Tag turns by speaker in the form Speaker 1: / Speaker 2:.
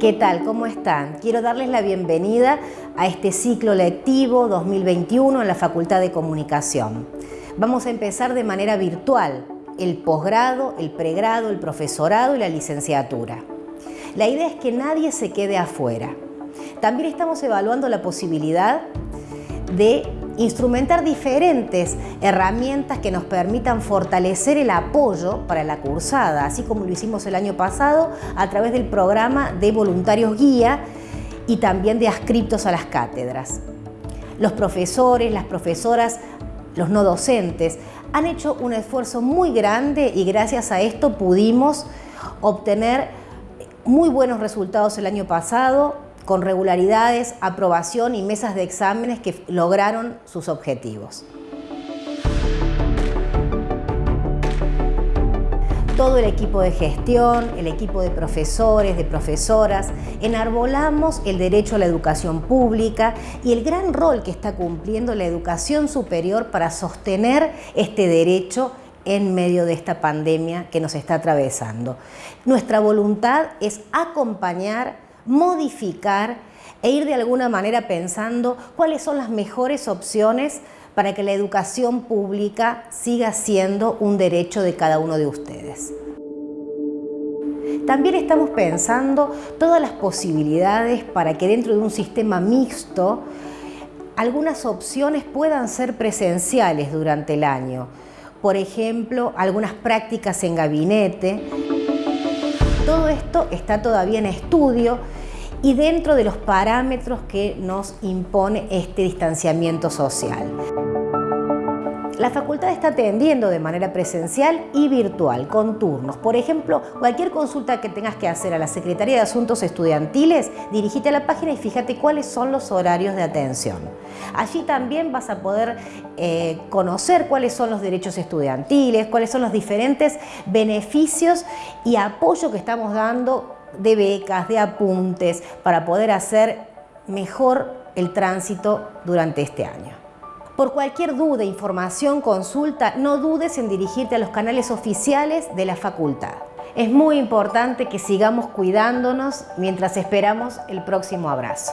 Speaker 1: ¿Qué tal? ¿Cómo están? Quiero darles la bienvenida a este ciclo lectivo 2021 en la Facultad de Comunicación. Vamos a empezar de manera virtual el posgrado, el pregrado, el profesorado y la licenciatura. La idea es que nadie se quede afuera. También estamos evaluando la posibilidad de instrumentar diferentes herramientas que nos permitan fortalecer el apoyo para la cursada, así como lo hicimos el año pasado a través del programa de voluntarios guía y también de ascriptos a las cátedras. Los profesores, las profesoras, los no docentes han hecho un esfuerzo muy grande y gracias a esto pudimos obtener muy buenos resultados el año pasado, con regularidades, aprobación y mesas de exámenes que lograron sus objetivos. todo el equipo de gestión, el equipo de profesores, de profesoras, enarbolamos el derecho a la educación pública y el gran rol que está cumpliendo la educación superior para sostener este derecho en medio de esta pandemia que nos está atravesando. Nuestra voluntad es acompañar modificar e ir de alguna manera pensando cuáles son las mejores opciones para que la educación pública siga siendo un derecho de cada uno de ustedes. También estamos pensando todas las posibilidades para que dentro de un sistema mixto algunas opciones puedan ser presenciales durante el año. Por ejemplo, algunas prácticas en gabinete. Todo esto está todavía en estudio y dentro de los parámetros que nos impone este distanciamiento social. La facultad está atendiendo de manera presencial y virtual, con turnos. Por ejemplo, cualquier consulta que tengas que hacer a la Secretaría de Asuntos Estudiantiles, dirigite a la página y fíjate cuáles son los horarios de atención. Allí también vas a poder eh, conocer cuáles son los derechos estudiantiles, cuáles son los diferentes beneficios y apoyo que estamos dando de becas, de apuntes, para poder hacer mejor el tránsito durante este año. Por cualquier duda, información, consulta, no dudes en dirigirte a los canales oficiales de la facultad. Es muy importante que sigamos cuidándonos mientras esperamos el próximo abrazo.